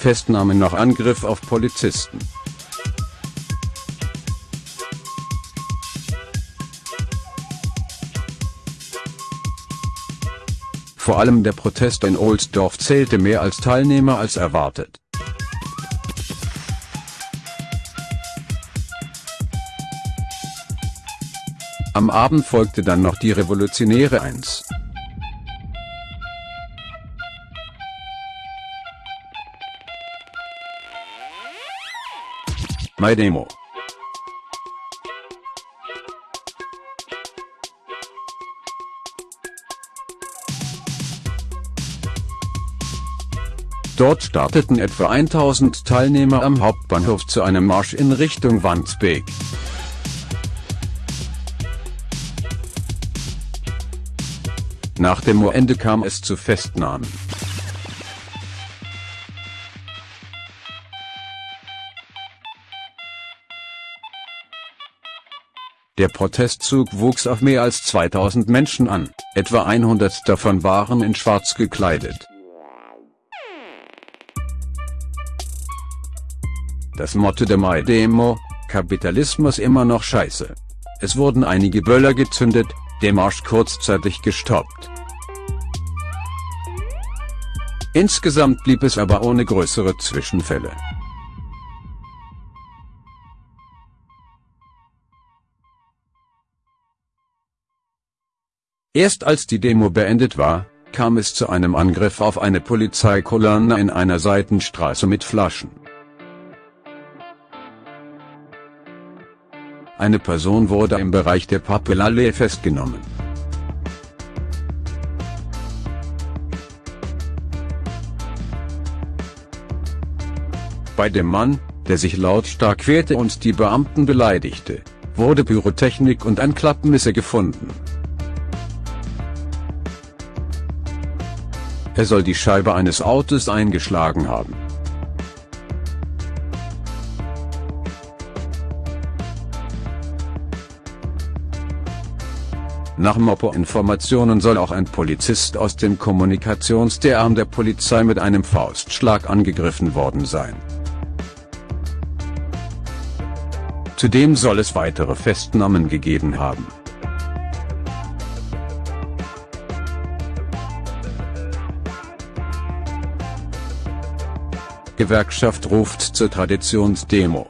Festnahme nach Angriff auf Polizisten. Vor allem der Protest in Ohlsdorf zählte mehr als Teilnehmer als erwartet. Am Abend folgte dann noch die Revolutionäre 1. My Demo Dort starteten etwa 1000 Teilnehmer am Hauptbahnhof zu einem Marsch in Richtung Wandsbek. Nach dem Ende kam es zu Festnahmen. Der Protestzug wuchs auf mehr als 2000 Menschen an, etwa 100 davon waren in schwarz gekleidet. Das Motto der Mai-Demo, Kapitalismus immer noch scheiße. Es wurden einige Böller gezündet, der Marsch kurzzeitig gestoppt. Insgesamt blieb es aber ohne größere Zwischenfälle. Erst als die Demo beendet war, kam es zu einem Angriff auf eine Polizeikolonne in einer Seitenstraße mit Flaschen. Eine Person wurde im Bereich der Papillallee festgenommen. Bei dem Mann, der sich lautstark wehrte und die Beamten beleidigte, wurde Pyrotechnik und ein Klappmesser gefunden. Er soll die Scheibe eines Autos eingeschlagen haben. Nach Mopo-Informationen soll auch ein Polizist aus dem Kommunikationsarm der Polizei mit einem Faustschlag angegriffen worden sein. Zudem soll es weitere Festnahmen gegeben haben. Gewerkschaft ruft zur Traditionsdemo.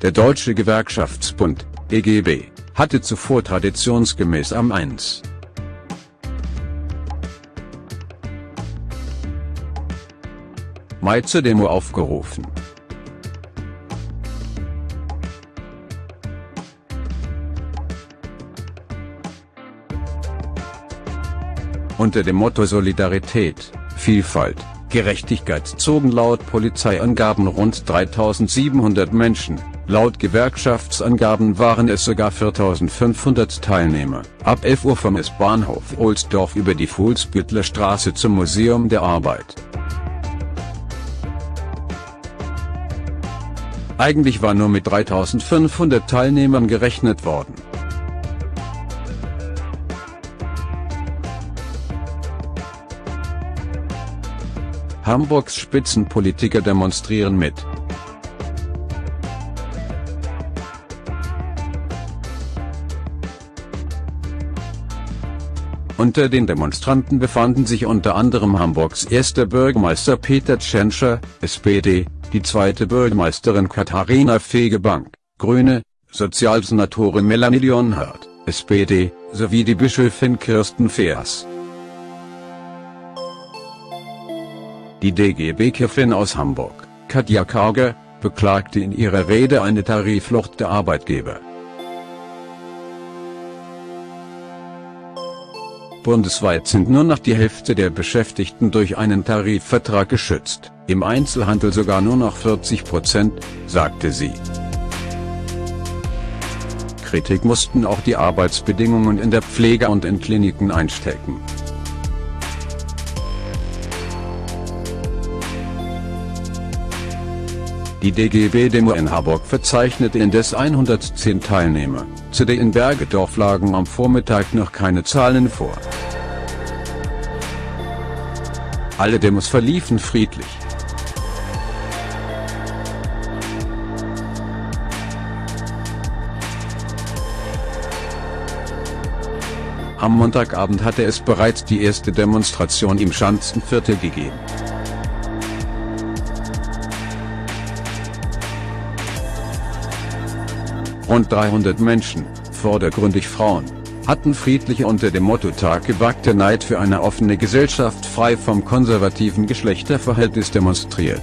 Der Deutsche Gewerkschaftsbund, EGB, hatte zuvor traditionsgemäß am 1. Mai zur Demo aufgerufen. Unter dem Motto Solidarität, Vielfalt, Gerechtigkeit zogen laut Polizeiangaben rund 3700 Menschen, Laut Gewerkschaftsangaben waren es sogar 4500 Teilnehmer, ab 11 Uhr vom S-Bahnhof Ohlsdorf über die Fuhlsbüttler Straße zum Museum der Arbeit. Eigentlich war nur mit 3500 Teilnehmern gerechnet worden. Hamburgs Spitzenpolitiker demonstrieren mit. Unter den Demonstranten befanden sich unter anderem Hamburgs erster Bürgermeister Peter Tschentscher, SPD, die zweite Bürgermeisterin Katharina Fegebank, Grüne, Sozialsenatorin Melanie Leonhardt, SPD, sowie die Bischöfin Kirsten Feers. Die DGB-Chefin aus Hamburg, Katja Karger, beklagte in ihrer Rede eine Tariflucht der Arbeitgeber. Bundesweit sind nur noch die Hälfte der Beschäftigten durch einen Tarifvertrag geschützt, im Einzelhandel sogar nur noch 40 Prozent, sagte sie. Kritik mussten auch die Arbeitsbedingungen in der Pflege und in Kliniken einstecken. Die DGB-Demo in Harburg verzeichnete indes 110 Teilnehmer, zu der in Bergedorf lagen am Vormittag noch keine Zahlen vor. Alle Demos verliefen friedlich. Am Montagabend hatte es bereits die erste Demonstration im Schanzenviertel gegeben. Rund 300 Menschen, vordergründig Frauen, hatten friedlich unter dem Motto Tag gewagter Neid für eine offene Gesellschaft frei vom konservativen Geschlechterverhältnis demonstriert.